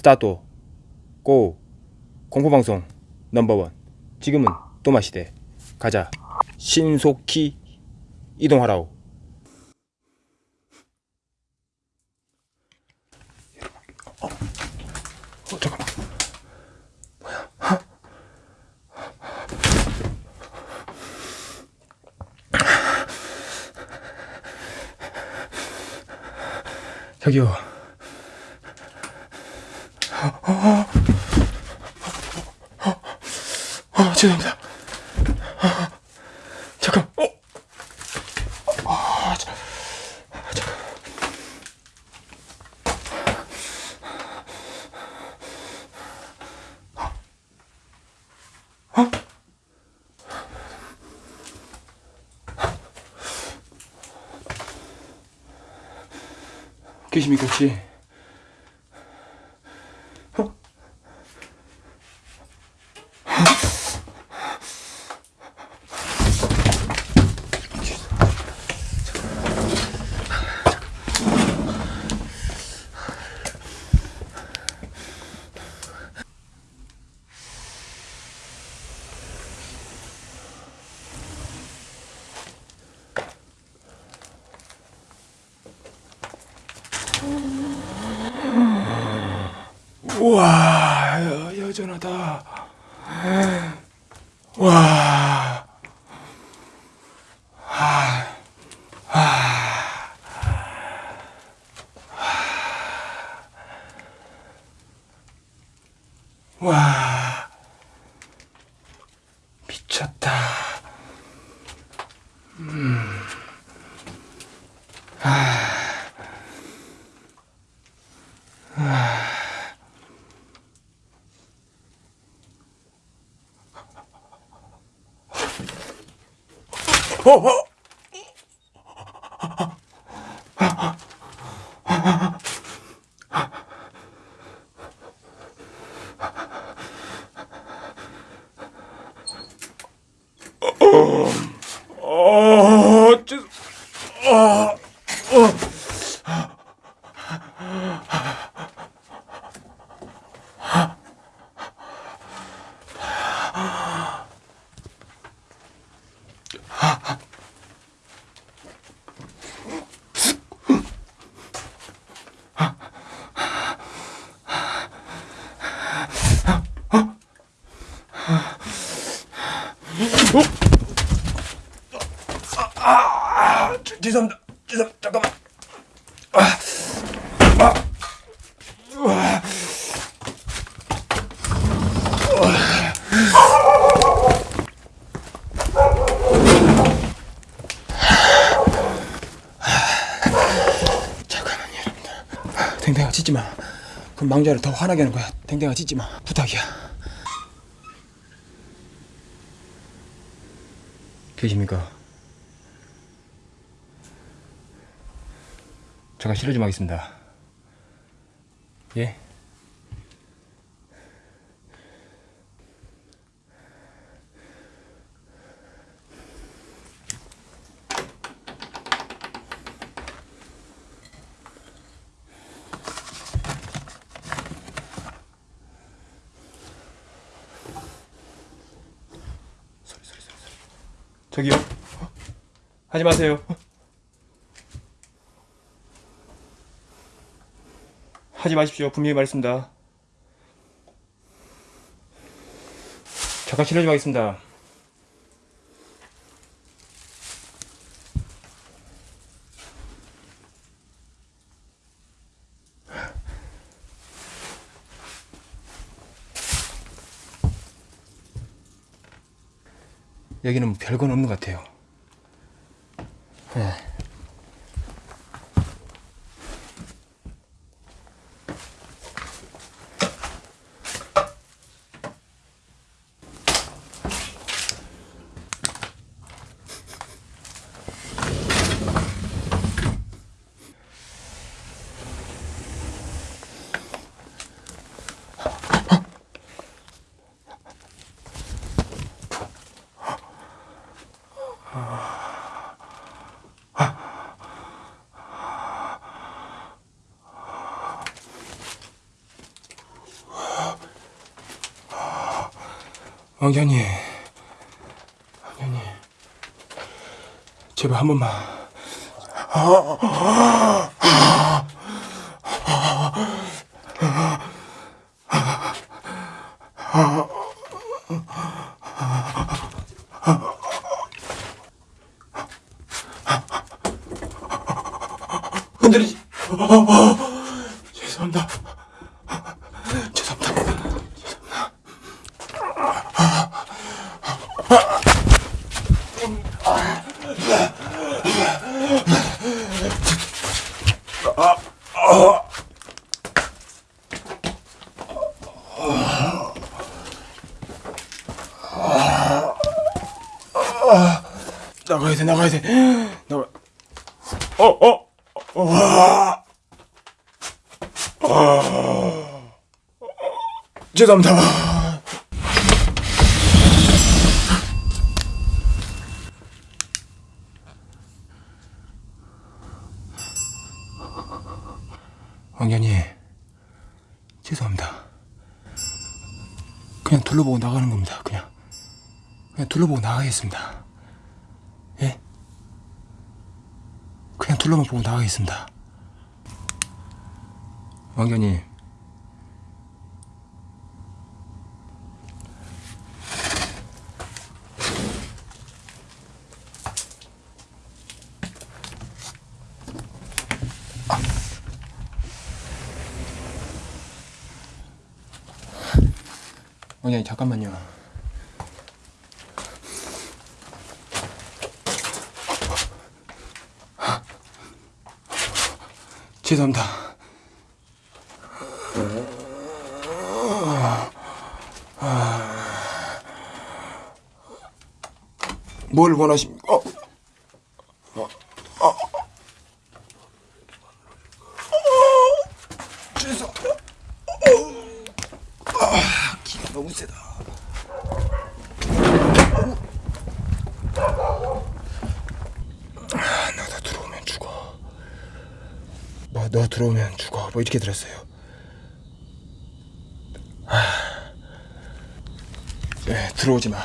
스타트 고 공포방송 넘버원 지금은 또마시대 가자 신속히 이동하라오 어, 어 잠깐만 저기요. 어, 어, 어, 어, 죄송합니다. 아, 잠깐, 어? 아, 자, 아, 잠깐. 어? 계십니까 혹시? 우와 여, 여전하다 와. 와, 미쳤다. 어, 어. 어, 죄송, 아, 어. 아, 죄- 죄송합니다. 죄송, 잠깐만. 아, 아, 우와. 잠깐만요, 여러분들. 아, 댕댕아 짖지 마. 그럼 망자를 더 화나게 하는 거야. 댕댕아 짖지 마. 부탁이야. 계십니까? 잠깐 실례 좀 하겠습니다. 예? 소리 소리 소리 소리. 저기요. 어? 하지 마세요. 하지 마십시오. 분명히 말했습니다. 잠깐 실례 좀 하겠습니다. 여기는 별건 없는 것 같아요. 네. 왕자님, 왕자님, 제발 한 번만. 흔들리지. 죄송합니다. 죄송합니다. 나가야 돼, 나가야 돼. 나가. 어, 어, 어, 와. 아. 죄송합니다. 왕년이 죄송합니다. 그냥 둘러보고 나가는 겁니다. 그냥 그냥 둘러보고 나가겠습니다. 예? 그냥 둘러만 보고 나가겠습니다. 왕견님. 왕견님 잠깐만요. 죄송합니다. 뭘 원하십니까? 어? 어? 어? 죄송합니다. 아, 기가 너무 세다. 아, 나도 들어오면 죽어. 뭐 너 들어오면 죽어. 뭐 이렇게 들었어요. 아, 네, 들어오지 마.